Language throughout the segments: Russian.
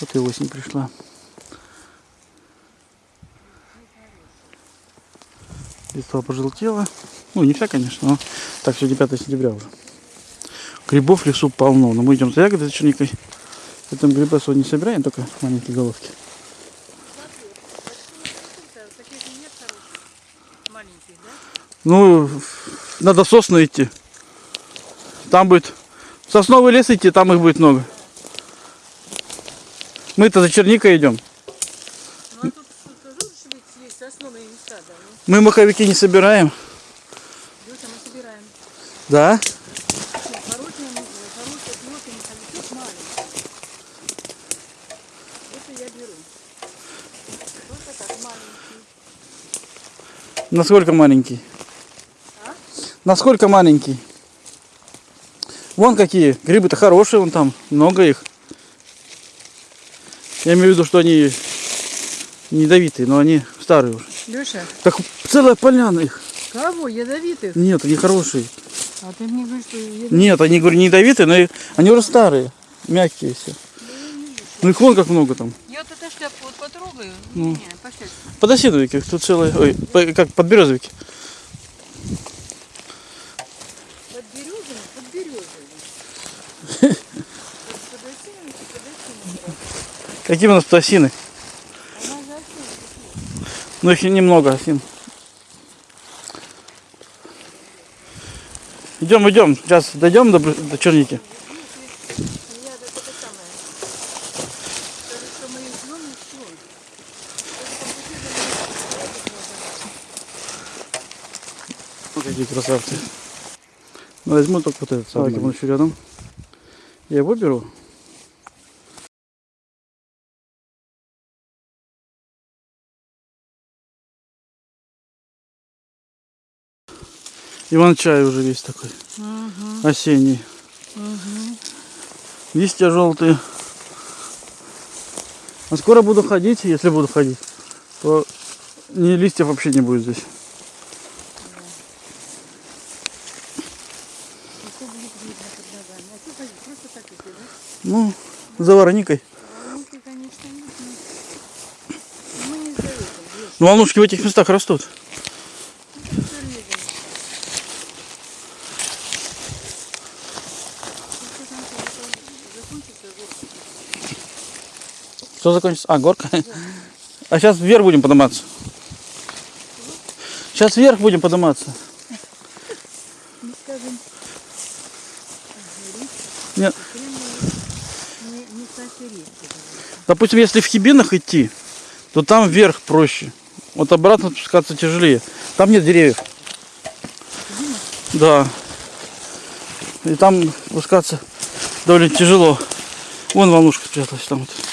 Вот и осень пришла. Листва пожелтела. Ну, не вся, конечно, но так, сегодня 5 сентября уже. Грибов в лесу полно. Но мы идем за ягодой, за черникой. Поэтому грибы особо не собираем, только маленькие головки. Ну, надо в сосны идти. Там будет сосновый лес идти, там их будет много. Мы-то за черникой идем. Ну а тут тоже ведь есть сосновые места, да? Мы Ну, маховики не собираем. Мы собираем. Да? Маленькие. Насколько маленький? А? Насколько маленький? Вон какие. Грибы-то хорошие, вон там. Много их. Я имею в виду, что они не ядовитые, но они старые уже. Леша, Так целая поляна их. кого? Ядовитых? Нет, они хорошие. А ты мне говоришь, что ядовитых? Нет, они, говорю, не ядовитые, но они уже старые. Мягкие все. Ну их вон как много там. Я вот эту шляпку вот потрогаю. Ну. Не, пошли. Подосиновики, тут целые, ой, как подберезовики. Какие у нас тут осины? Ну их немного осин. Идем, идем. Сейчас дойдем до, до черники. Вот какие красавцы. Ну, возьму только вот этот самый. Он еще рядом. Я его беру. Иван-чай уже весь такой. Осенний. Листья желтые. А скоро буду ходить, если буду ходить, то ни листьев вообще не будет здесь. Ну, за вороникой. Волнуйки, конечно, Ну, волнушки в этих местах растут. всё лезем. Ну, что там, что это закончится, горка? Что закончится? А, горка. А сейчас вверх будем подниматься. Сейчас вверх будем подниматься. Нет. Допустим, если в Хибинах идти, то там вверх проще. Вот обратно спускаться тяжелее. Там нет деревьев. Да. И там спускаться довольно тяжело. Вон волнушка спряталась там. Вот.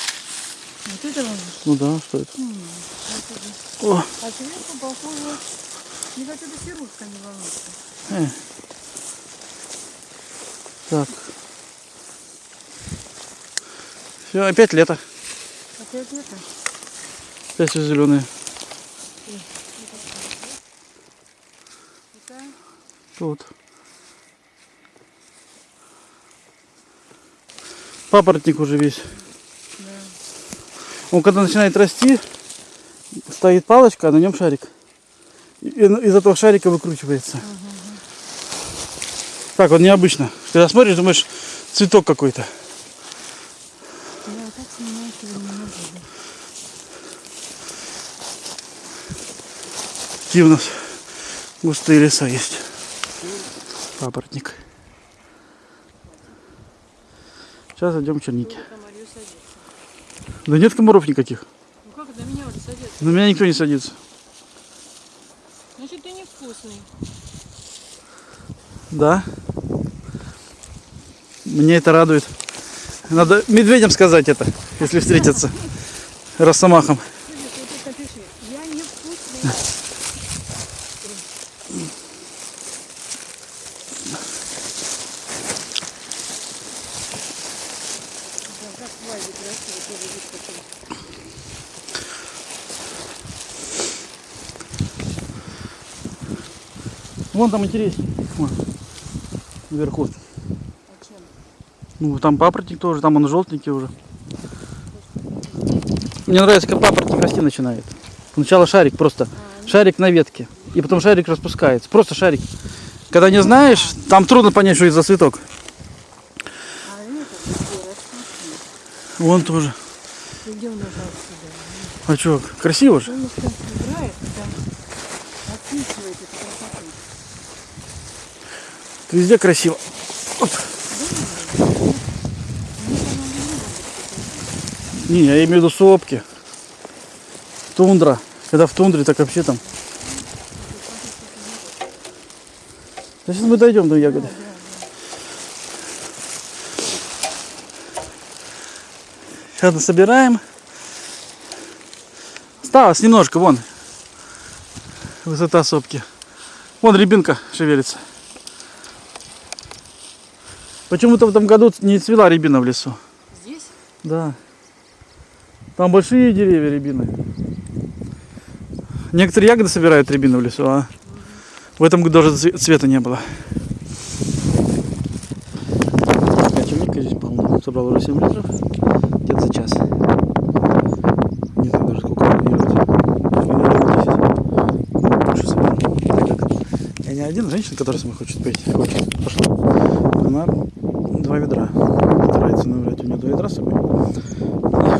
Ну да, что это? О, А сверху похоже, не хотя бы сиротка не волнуется. э. Так. Все, опять лето. Опять это? Опять все зеленые. Тут. Папоротник уже весь. Он когда начинает расти, стоит палочка, а на нем шарик. И из этого шарика выкручивается. Так, вот необычно. Когда смотришь, думаешь, цветок какой-то. могу. Какие у нас густые леса есть. Папоротник. Сейчас идем садится. Да нет комаров никаких. Ну как на меня уже садится? На меня никто не садится. Значит, ты невкусный. Да. Мне это радует. Надо медведям сказать это, если встретятся. Росомахом. Я невкусный. Да, как Валя красиво тоже выскочила. Вон там интереснее. Вон. Наверху. А? Ну, там папоротник тоже, там он желтенький уже. Мне нравится, как папоротник расти начинает. Сначала шарик просто. Шарик на ветке. И потом шарик распускается. Просто шарик. Когда не знаешь, там трудно понять, что это за цветок. А это где растут? Вон тоже. Идем назад сюда. А что, красиво же? Он там собирает, там описывает эту красоту. Везде красиво. Оп. Не, я имею в виду сопки. Тундра. Когда в тундре, так вообще там. Да сейчас мы дойдем до ягоды. Сейчас собираем. Осталось немножко, вон. Высота сопки. Вон рябинка шевелится. Почему-то в этом году не цвела рябина в лесу. Здесь? Да. Там большие деревья рябины. Некоторые ягоды собирают рябину в лесу, а в этом году даже цве- цвета не было. А черника здесь полно. Собрал уже 7 литров. Где-то за час. Не знаю даже сколько планировать. Наверное, 10. Больше собрал. Так как я не один, женщина, которая мной хочет пить, хочет, пошла. Она два ведра. Старается набрать у нее два ведра с собой. И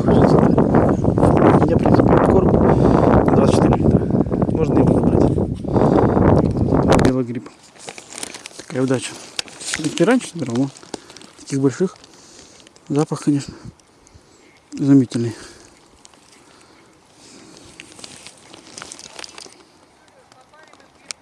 хочется. Я, в принципе, корм на 24 литра. Можно его набрать. Белый гриб. Такая удача. Раньше собирал, но таких больших. Запах, конечно, изумительный.